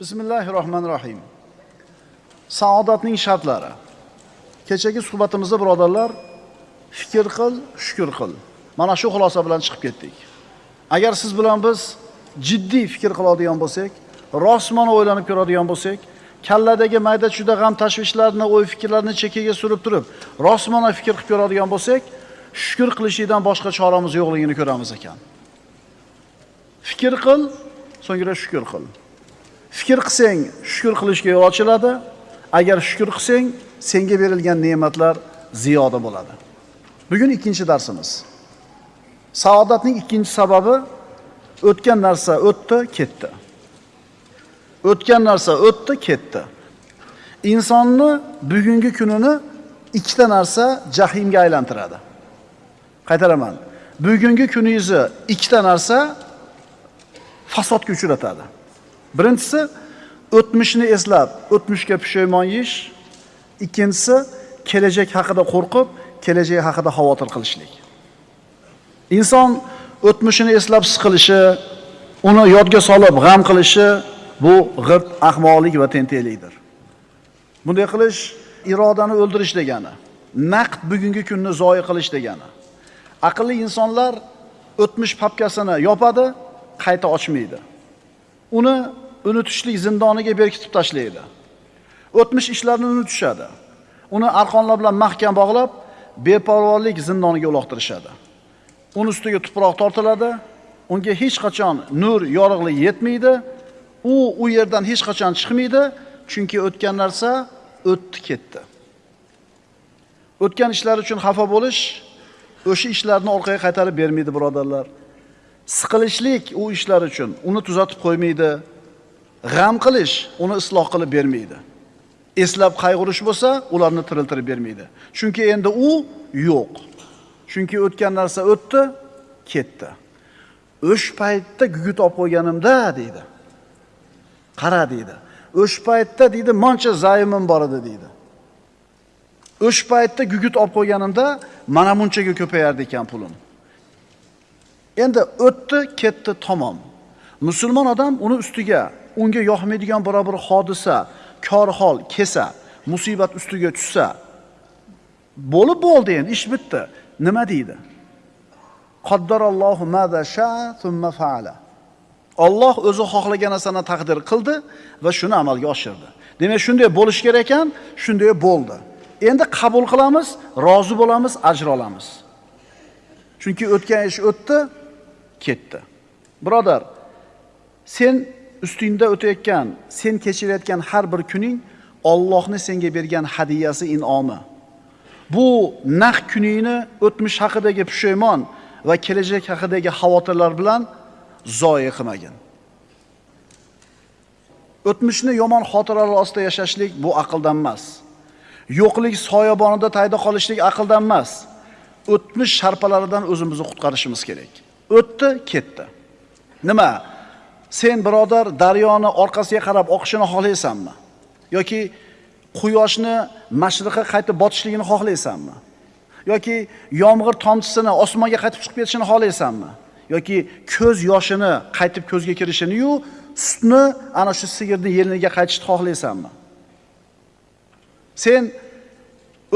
Bismillahirrohmanirrohim. Rohmanir Rohim. Saodatning shartlari. Kechagi suhbatimizda birodarlar, fikr qil, shukr qil. Mana shu xulosa bilan chiqib ketdik. Agar siz bilan biz jiddiy fikr qiladigan bo'lsak, rostmana o'ylanib ko'radigan bo'lsak, kalladagi mayda chuda g'am tashvishlarni, o'y fikrlarni chekkaga surib turib, rostmana fikr qilib ko'radigan bo'lsak, shukr qilishdan boshqa choramiz yo'qligini ko'ramiz ekan. Fikr qil, so'ngra shukr qil. Fikr qilsang, shukr qilishga yo'l ochiladi. Agar shukr qilsang, senga berilgan ne'matlar ziyoda bo'ladi. Bugun ikkinchi darsimiz. Saodatning ikkinchi sababi o'tgan narsa o'tdi, ketdi. O'tgan narsa o'tdi, ketdi. Insonni bugungi kunini ikkita narsa jahimga aylantiradi. Qaytaraman. Bugungi kuningizni ikkita narsa fasodga uchratadi. Birinchisi o'tmishni eslab, o'tmishga pushaymon yeyish, ikkinchisi kelajak haqida qo'rqib, kelajak haqida xavotir qilishlik. Inson o'tmishini eslab siqilishi, uni yodga solib g'am qilishi bu g'irt ahmoqlik va tentaklikdir. Bunday qilish irodani o'ldirish degani, naqd bugungi kunni zoyi qilish degani. Aqlli insonlar o'tmish papkasini yopadi, qayta ochmaydi. Uni unutishlik zindoniga berkitib tashlaydi. O'tmish ishlarni unutishadi. Uni arqonlar bilan mahkam bog'lab, beparvolik zindoniga uloqtirishadi. Uni ustiga tuproq tortiladi, unga hech qachon nur, yorug'lik yetmaydi. U u yerdan hech qachon chiqmaydi, chunki o'tgan narsa o'tdi ketdi. O'tgan ishlar uchun xafa bo'lish o'sha ishlarni orqaga qaytarib bermaydi, birodarlar. Siqilishlik u ishlar uchun uni tuzatib qo'ymaydi. G'am qilish uni isloh qilib bermaydi. Eslab qayg'urish bo'lsa, ularni tiriltirib bermaydi. Chunki endi u yo'q. Chunki o'tgan narsa o'tdi, ketdi. O'sh paytda gugut olib qo'yganimda deydi. Qara deydi. O'sh paytda deydi, moncha zayimim bor edi deydi. O'sh paytda gugut olib qo'yganimda mana munchaga ko'payardi ekan pulim. Endi o'tdi, ketdi, tamom. Musulmon odam uni ustiga unga yoqmaydigan biror bir hodisa, kor hol kelsa, musibat ustiga tushsa, bo'lib bo'ldi endi, ish bitdi. Nima deydi? Qaddarallohu ma sha thumma fa'ala. Alloh o'zi xohlagan narsani taqdir qildi va shuni amalga oshirdi. Demak, shunday bo'lish kerak ekan, shunday bo'ldi. Endi qabul qilamiz, rozi bo'lamiz, ajr olamiz. Chunki o'tgan ish o'tdi, ketdi. Birodar, sen ustingda o'tayotgan, sen kechirayotgan har bir kuning Allohni senga bergan hadiyasi, in'omi. Bu naq kuningni o'tmish haqidagi pushaymon va kelajak haqidagi xavotirlar bilan zoya qilmagin. O'tmishni yomon xotiralar ostida yashashlik bu aqldan emas. Yo'qlik soyabonida tayda qolishlik aqldan emas. O'tmish sharpalaridan o'zimizni qutqarishimiz kerak. O'tdi, ketdi. Nima? Sen birodar daryoni orqasiga qarab oqishini xohlaysanmi? Yoki quyoshni mashriqqa qaytib botishligini xohlaysanmi? Yoki yomg'ir tomchisini osmonga qaytib chiqib ketishini xohlaysanmi? Yoki ko'z yoshini qaytib ko'zga kirishini-yu, sutni ana shu sigirni yeliniga qaytishni xohlaysanmi? Sen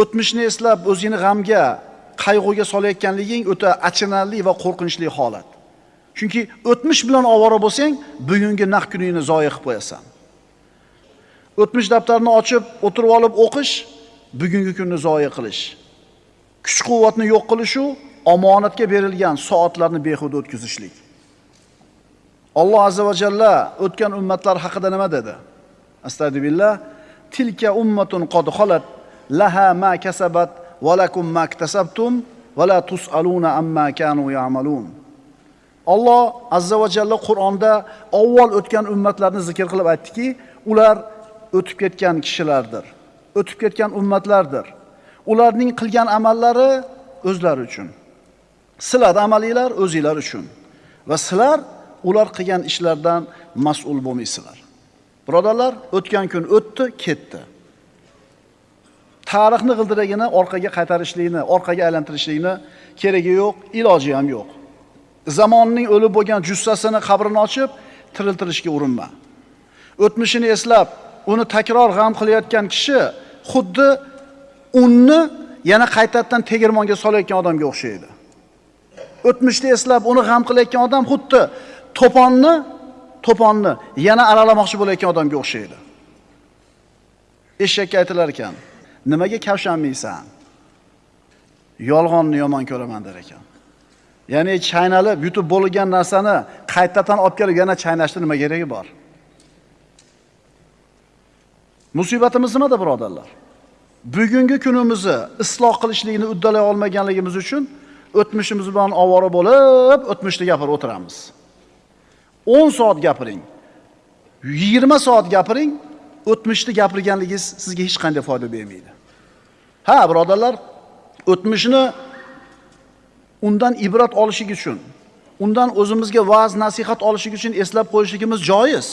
o'tmishni eslab o'zingni g'amga, qayg'uga solayotganliging o'ta achinarli va qo'rqinchli holat. Chunki o'tmish bilan ovora bo'lsang, bugungi naq kuningni zoya qilib qo'yasan. O'tmish daftarini ochib, o'tirib olib o'qish bugungi kunni zoya qilish. Kuch-quvvatni yo'q qilish u omonatga berilgan soatlarni behuda o'tkazishlik. Alloh azza va jalla o'tgan ummatlar haqida nima dedi? Astagfirullah. Tilka ummatun qad xolat laha ma kasabat va lakum ma iktasabtum va la tusaluna amma kanu ya'malun. Alloh azza va jalla Qur'onda avval o'tgan ummatlarni zikr qilib aytdiki, ular o'tib ketgan kishilardir. O'tib ketgan ummatlardir. Ularning qilgan amallari o'zlari uchun. Sizlar amalinglar o'zinglar uchun. Va sizlar ular qilgan ishlardan mas'ul bo'lmaysizlar. Birodarlar, o'tgan kun o'tdi, ketdi. Tarixni g'ildiragini orqaga qaytarishlikni, orqaga aylantirishlikni keragi yo'q, iloji ham yo'q. Zamonning o'lib bo'lgan jussasini qabrini ochib, tiriltirishga urinma. o'tmishini eslab, uni takror g'am qilayotgan kishi xuddi unni yana qaytadan tegirmonga solayotgan odamga o'xshaydi. O'tmishni eslab, uni g'am qilayotgan odam xuddi to'ponni, to'ponni yana aralamoqchi bo'layotgan odamga o'xshaydi. Eshakka aytilar ekan, nimaga kavshanmaysan? Yolg'onni yomon ko'raman der ekan. Ya'ni chaynalib, yutib bo'lgan narsani qaytadan olib kelib yana chaynashni nima keragi bor? Musibatimiz nimada, birodarlar? Bugungi kunimizni isloh qilishlikni uddalay olmaganligimiz uchun o'tmishimiz bilan ovora bo'lib, o'tmishni gapirib o'tiramiz. 10 soat gapiring. 20 soat gapiring, o'tmishni gapirganligingiz sizga hech qanday foyda bermaydi. Ha, birodarlar, o'tmishni undan ibrat olishlik uchun, undan o'zimizga va'z nasihat olishlik uchun eslab qo'yishligimiz joiz.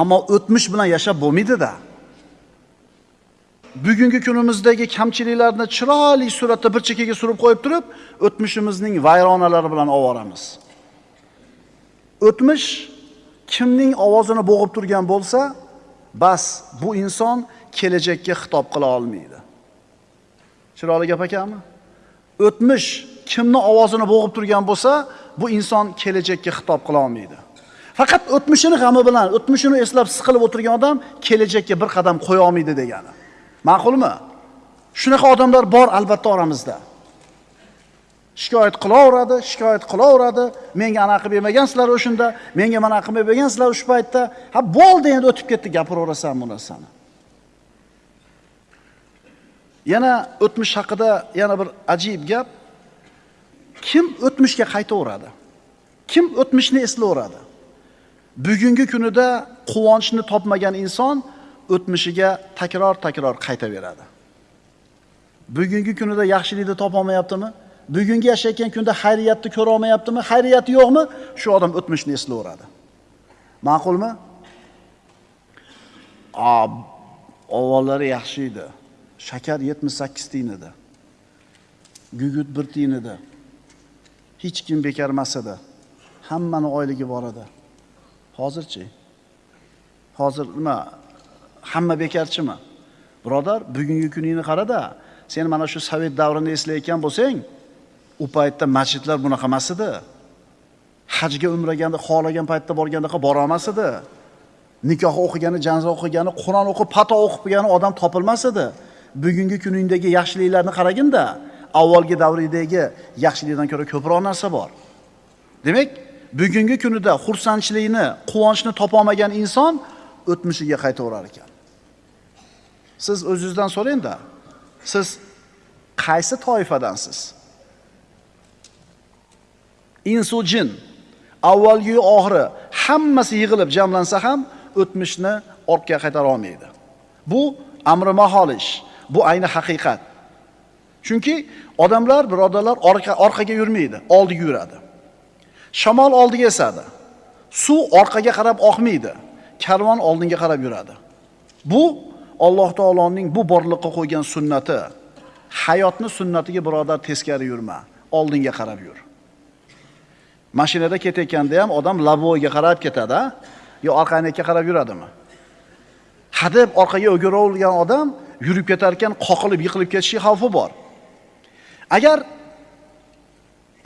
Ammo o'tmish bilan yashab bo'lmaydi-da. bugungi kunimizdagi kamchiliklarni chiroyli suratda bir chekkaga surib qo'yib turib, o'tmishimizning vayronalari bilan ovoramiz. O'tmish kimning ovozini bo'g'ib turgan bo'lsa, bas bu inson kelajakka xitob qila olmaydi. Chiroyli gap ekanmi? O'tmish kimni ovozini bo'g'ib turgan bo'lsa, bu inson kelajakka xitob qila olmaydi. Faqat o'tmishini g'ami bilan, o'tmishini eslab siqilib o'tirgan odam kelajakka bir qadam qo'ya olmaydi degani. Ma'qulmi? Shunaqa odamlar bor albatta oramizda. Shikoyat qilaveradi, shikoyat qilaveradi. Menga anaqa qilib bermagansizlar o'shunda, menga mana qilib bergansizlar o'sha paytda. Ha, bo'ldi endi o'tib ketdi, gapiraverasan bu narsani. Yana o'tmish haqida yana bir ajib gap. Kim o'tmishga qaytaveradi? Kim o'tmishni eslayveradi? Bugungi kunida quvonchni topmagan inson o'tmishiga takror-takror qaytaveradi. Bugungi kunida yaxshilikni topolmayaptimi? Bugungi yashayotgan kunda xayriyatni ko'ra olmayaptimi? Xayriyati yo'qmi? Shu odam o'tmishni eslayveradi. Ma'qulmi? Avvallari yaxshi edi. Shakar 78 tiyin edi. Gugut 1 tiyin edi. Hech kim bekarmas edi. Hammani oyligi bor edi. Hozirchi? Hozir nima hamma bekarchimi? Birodar, bugungi kuningni qarada, sen mana shu sovet davrini eslayotgan bo'lsang, u paytda masjidlar bunaqa emas edi. Hajga umraganda xohlagan paytda borganda borolmas edi. Nikoh o'qigani, janza o'qigani, Qur'on o'qib, pato o'qib bo'lgan odam topilmas edi. Bugungi kuningdagi yaxshiliklarni qaraginda, avvalgi davridagi yaxshilikdan ko'ra ko'proq narsa bor. Demak, bugungi kunida xursandchilikni, quvonchni topa olmagan inson o'tmishiga qaytaverar ekan. Siz o'zingizdan so'rangda Siz qaysi toifadansiz? Insu jin avvalgi oxiri hammasi yig'ilib jamlansa ham o'tmishni ortga qaytara olmaydi. Bu amri mahol ish. Bu ayni haqiqat. Chunki odamlar, birodarlar orqa orqaga yurmaydi, oldiga yuradi. Shamol oldiga esadi. Suv orqaga qarab oqmaydi. Karvon oldinga qarab yuradi. Bu Alloh taoloning bu borliqqa qo'ygan sunnati. Hayotni sunnatiga birodar teskari yurma, oldinga qarab yur. Mashinada ketayotganda ham odam laboyga qarab ketadi, yo orqaniki qarab yuradimi? Hadeb orqaga o'giravergan odam yurib ketar ekan, qoqilib yiqilib ketishi xavfi bor. Agar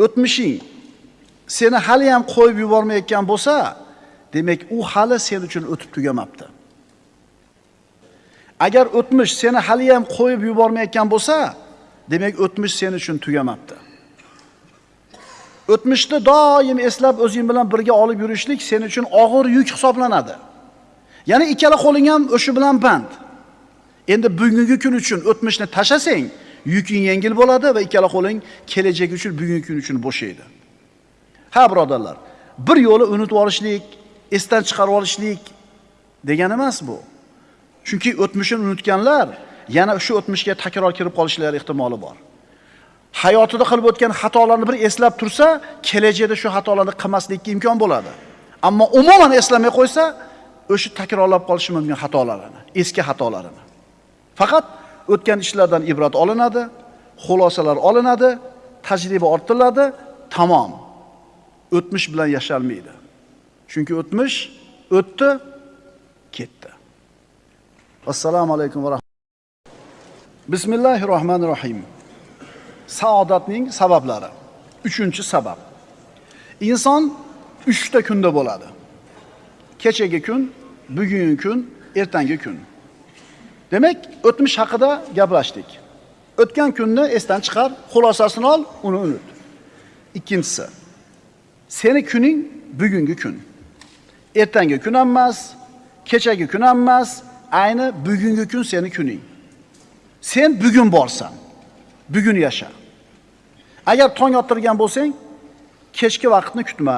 o'tmishing seni hali ham qo'yib yubormayotgan bo'lsa, demak u hali sen uchun o'tib tugamabdi. Agar o'tmish seni hali ham qo'yib yubormayotgan bo'lsa, demak o'tmish sen uchun tugamabdi. O'tmishni doim eslab o'zing bilan birga olib yurishlik sen uchun og'ir yuk hisoblanadi. Ya'ni ikkala qo'ling ham o'sha bilan band. Endi bugungi kun uchun o'tmishni tashasang, yuking yengil bo'ladi va ikkala qo'ling kelajak uchun bugungi kun uchun bo'shaydi. Ha, birodarlar, bir yo'li unutib olishlik, esdan chiqarib olishlik degani emas bu. Chunki o'tmishini unutganlar yana shu o'tmishga takror kirib qolishlari ehtimoli bor. Hayotida qilib o'tgan xatolarni bir eslab tursa, kelajakda shu xatolarni qilmaslikka imkon bo'ladi. Ammo umuman eslamay qo'ysa, o'sha takrorlab qolishi mumkin xatolarini, eski xatolarini. Faqat o'tgan ishlardan ibrat olinadi, xulosalar olinadi, tajriba orttiriladi, tamom. O'tmish bilan yashalmaydi. Chunki o'tmish o'tdi, ketdi. Assalomu alaykum va rahmatulloh. Bismillahir rohmanir rohim. Saodatning sabablari. 3-sabab. Inson 3 ta kunda bo'ladi. Kechagi kun, bugungi kun, ertangi kun. Demak, o'tmish haqida gaplashdik. O'tgan kunni esdan chiqar, xulosasini ol, uni unut. Ikkinchisi, seni kuning bugungi kun. Ertangi kun ham emas, kechagi kun ham emas, ayni bugungi kun seni kuning. Sen bugun borsan, bugun yasha. Agar tong ottirgan bo'lsang, kechki vaqtni kutma.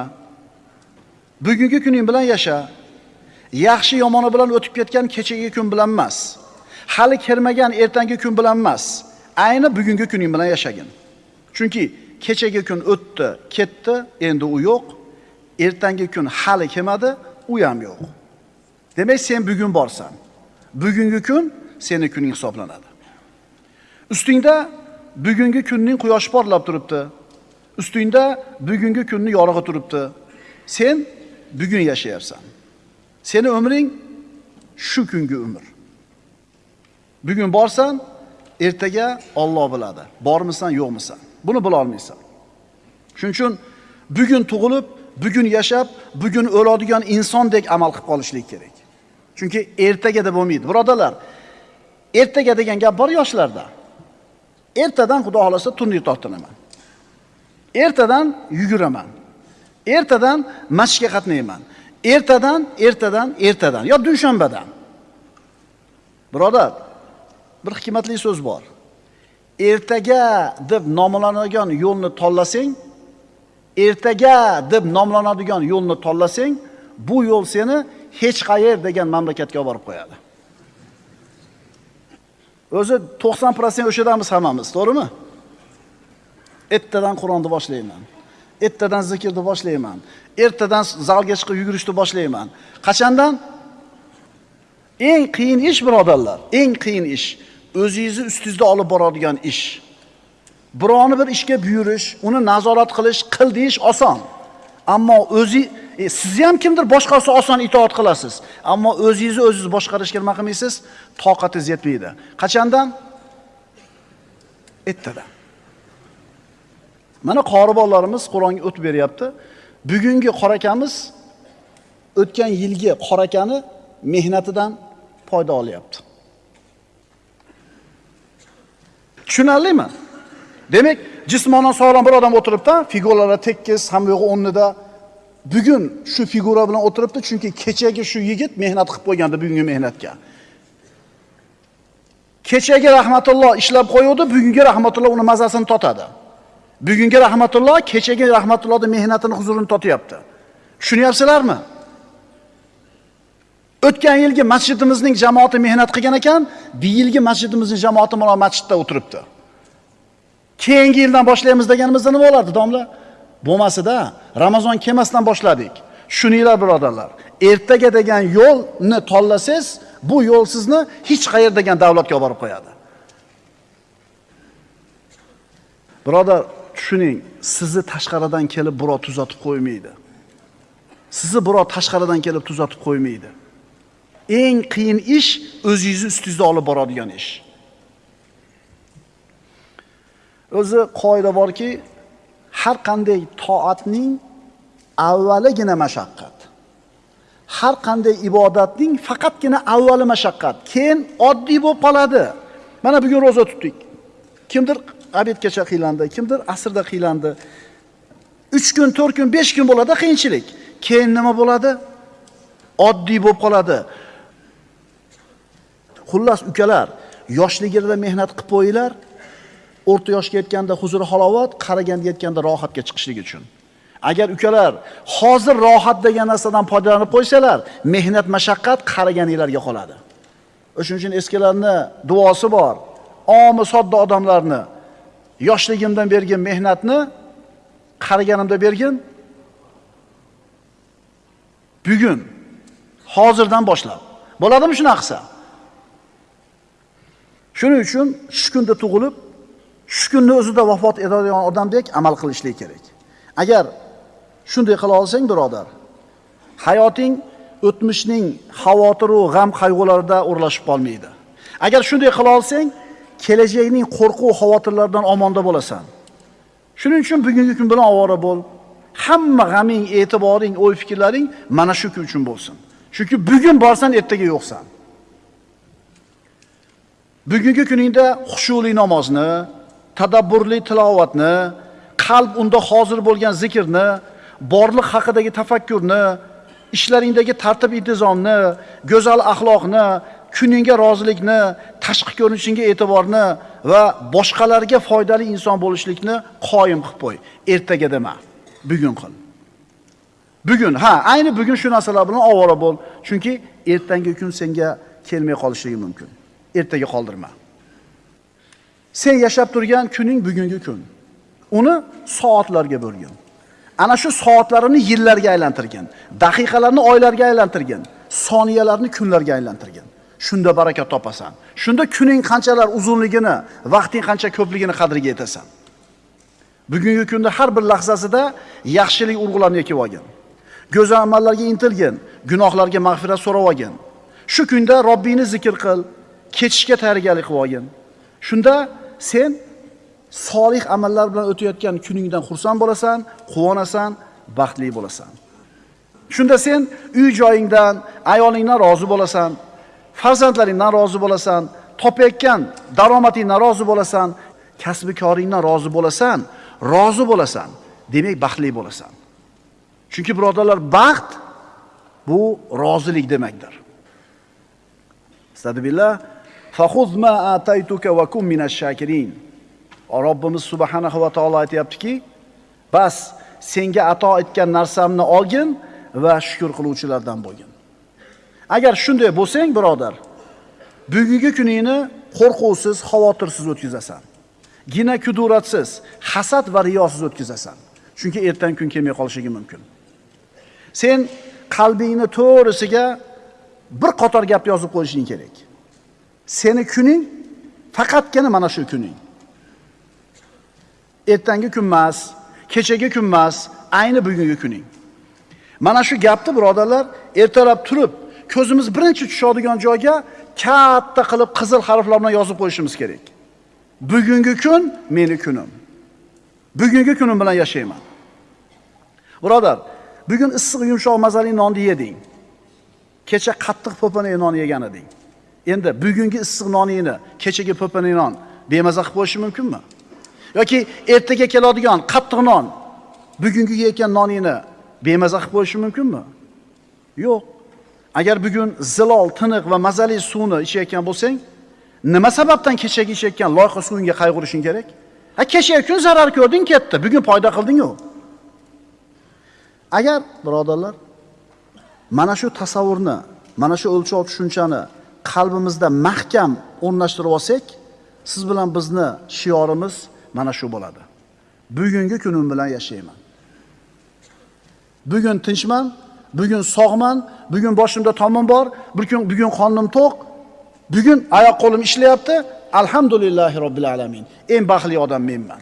Bugungi kuning bilan yasha. Yaxshi yomoni bilan o'tib ketgan kechagi kun bilan emas. Hali kelmagan ertangi kun bilan emas. Ayni bugungi kuning bilan yashagin. Chunki kechagi kun o'tdi, ketdi, endi u yo'q. Ertangi kun hali kelmadi, u ham yo'q. Demak, sen bugun borsan. Bugungi kun seni kuning hisoblanadi. Ustingda bugungi kunning quyoshi porlab turibdi. Ustingda bugungi kunni yorug'i turibdi. Sen bugun yashayapsan. Seni umring shu kungi umr. Bugun borsan, ertaga Alloh biladi. Bormisan, yo'qmisan. Buni bila olmaysan. Shuning uchun bugun tug'ilib, bugun yashab, bugun o'ladigan insondek amal qilib qolishlik kerak. Chunki ertaga deb bo'lmaydi. Birodalar, ertaga degan gap bor yoshlarda. Ertadan Xudo xolasa turnir tortinaman. Ertadan yuguraman. Ertadan masjidga qatnayman. Ertadan, ertadan, ertadan yo dushanbadan. Birodar, bir hikmatli so'z bor. Ertaga deb nomlanadigan yo'lni tanlasang, ertaga deb nomlanadigan yo'lni tanlasang, bu yo'l seni hech qayer degan mamlakatga olib borib qo'yadi. O'zi 90% o'shadamiz hammamiz, to'g'rimi? Ertadan Qur'onni boshlayman. Ertadan zikrni boshlayman. Ertadan zalga chiqib yugurishni boshlayman. Qachondan? Eng qiyin ish birodarlar, eng qiyin ish o'zingizni ustingizda olib boradigan ish. Birovni bir ishga buyurish, uni nazorat qilish, qil deyish oson. Ammo o'zi e, sizni ham kimdir boshqasi oson itoat qilasiz. Ammo o'zingizni o'zingiz boshqarishga nima qilmaysiz? Toqatingiz yetmaydi. Qachondan? Ertadan. Mana qoribollarimiz Qur'onga o't beryapti. Bugungi qorakamiz o'tgan yilgi qorakani mehnatidan foyda olyapti. Tushunarlimi? Demak, jismonan sog'lom bir odam o'tiribdi, figuralari tekis, ham yo'g'i o'rnida. Bugun shu figura bilan o'tiribdi, chunki kechagi shu yigit mehnat qilib qo'ygandi bugungi mehnatga. Kechagi rahmatulloh ishlab qo'yuvdi, bugungi rahmatulloh uni mazasini totadi. Bugungi rahmatulloh kechagi rahmatullohning mehnatini huzurini totyapti. Tushunyapsizlarmi? O'tgan yilgi masjidimizning jamoati mehnat qilgan ekan, bu yilgi masjidimizning jamoati mana masjidda o'tiribdi. Keyingi yildan boshlaymiz deganimizda nima bo'lardi, domla? Bo'lmasida Ramazon kelmasdan boshladik. Shuninglar birodarlar, ertaga degan yo'lni tanlasangiz, bu yo'l sizni hech qayer degan davlatga olib borib qo'yadi. Birodar, tushuning, sizni tashqaridan kelib birov tuzatib qo'ymaydi. Sizni birov tashqaridan kelib tuzatib qo'ymaydi. Eng qiyin ish o'zingizni ustingizda olib boradigan ish. O'zi qoida borki, har qanday toatning avvaligina mashaqqat. Har qanday ibodatning faqatgina avvali mashaqqat, keyin oddiy bo'lib qoladi. Mana bugun roza tutdik. Kimdir obedgacha qiylandi, kimdir asrda qiylandi. 3 kun, 4 kun, 5 kun bo'ladi qiyinchilik. Keyin nima bo'ladi? Oddiy bo'lib qoladi. Xullas ukalar, yoshligida mehnat qilib qo'yinglar. O'rta yoshga yetganda huzur halovat, qaraganda yetganda rohatga chiqishlik uchun. Agar ukalar hozir rohat degan narsadan foydalanib qo'ysalar, mehnat mashaqqat qaraganinglarga qoladi. o'shaning uchun eskilarni duosi bor. Omi sodda odamlarni yoshligimdan bergan mehnatni qariganimda bergin. Bugun hozirdan boshlab. Bo'ladimi shunaqa qilsa? Shuning uchun shu kunda tug'ilib, shu kunni o'zida vafot etadigan odamdek amal qilishlik kerak. Agar shunday qila olsang, birodar, hayoting o'tmishning xavotiru g'am qayg'ularida o'rlashib qolmaydi. Agar shunday qila olsang, kelajakning qo'rquv xavotirlaridan omonda bo'lasan. Shuning uchun bugungi kun bilan ovora bo'l. Hamma g'aming, e'tiboring, o'y fikrlaring mana shu kun uchun bo'lsin. Chunki bugun borsan, ertaga yo'qsan. Bugungi kuningda xushuli namozni, tadabburli tilovatni, qalb unda hozir bo'lgan zikrni, borliq haqidagi tafakkurni, ishlaringdagi tartib intizomni, go'zal axloqni, kuningga rozilikni, tashqi ko'rinishingga e'tiborni va boshqalarga foydali inson bo'lishlikni qoyim qilib qo'y. Ertaga dema, bugun qil. Bugun, ha, ayni bugun shu narsalar bilan ovora bo'l, chunki ertangi kun senga kelmay qolishligi mumkin. Ertaga qoldirma. Sen yashab turgan kuning bugungi kun. Uni soatlarga bo'lgin. Ana shu soatlarini yillarga aylantirgin, daqiqalarni oylarga aylantirgin, soniyalarni kunlarga aylantirgin. Shunda baraka topasan. Shunda kuning qanchalar uzunligini, vaqting qancha ko'pligini qadriga yetasan. Bugungi kunda har bir lahzasida yaxshilik urg'ularni ekib olgin. Go'zal amallarga intilgin, gunohlarga mag'firat so'rab olgin. Shu kunda Robbingni zikr qil, kechishga tayyorgarlik qilib olgin. Shunda sen solih amallar bilan o'tayotgan kuningdan xursand bo'lasan, quvonasan, baxtli bo'lasan. Shunda sen uy joyingdan, ayolingdan rozi bo'lasan, farzandlaringdan rozi bo'lasan, topayotgan daromadingdan rozi bo'lasan, kasbi koringdan rozi bo'lasan, rozi bo'lasan, demak baxtli bo'lasan. Chunki birodarlar, baxt bu rozilik demakdir. Astagfirullah. Fakhuz ma ataytuka va kun minash shakirin. Robbimiz subhanahu va taolo aytayaptiki, bas senga ato etgan narsamni olgin va shukr qiluvchilardan bo'lgin. Agar shunday bo'lsang, birodar, bugungi kuningni qo'rquvsiz, xavotirsiz o'tkazasan. Gina kuduratsiz, hasad va riyosiz o'tkazasan. Chunki ertangi kun kelmay qolishligi mumkin. Sen qalbingni to'g'risiga bir qator gap yozib qo'yishing kerak. Seni kuning faqatgina mana shu kuning. Ertangi kun emas, kechagi kun emas, ayni bugungi kuning. Mana shu gapni birodarlar ertalab turib, ko'zimiz birinchi tushadigan joyga katta qilib qizil harflar bilan yozib qo'yishimiz kerak. Bugungi kun meni kunim. Bugungi kunim bilan yashayman. Birodar, bugun issiq yumshoq mazali nonni yeding. Kecha qattiq po'pana non yegan eding. Endi bugungi issiq noningni kechagi po'pana non bemaza qilib qo'yish mumkinmi? yoki ertaga keladigan qattiq non bugungi yeyotgan noningni bemaza qilib qo'yish mumkinmi? Yo'q. Agar bugun zilol, tiniq va mazali suvni ichayotgan bo'lsang, nima sababdan kechagi ichayotgan loyqa suvingga qayg'urishing kerak? Ha kechagi kun zarar ko'rding, ketdi. Bugun foyda qilding-ku. Agar birodarlar mana shu tasavvurni, mana shu o'lchov tushunchani qalbimizda mahkam o'rnashtirib olsak, siz bilan bizni shiorimiz mana shu bo'ladi. Bugungi kunim bilan yashayman. Bugun tinchman, bugun sog'man, bugun boshimda tomim bor, bugun bugun qornim to'q, bugun oyoq qo'lim ishlayapti. Alhamdulillahi robbil alamin. Eng baxtli odam menman.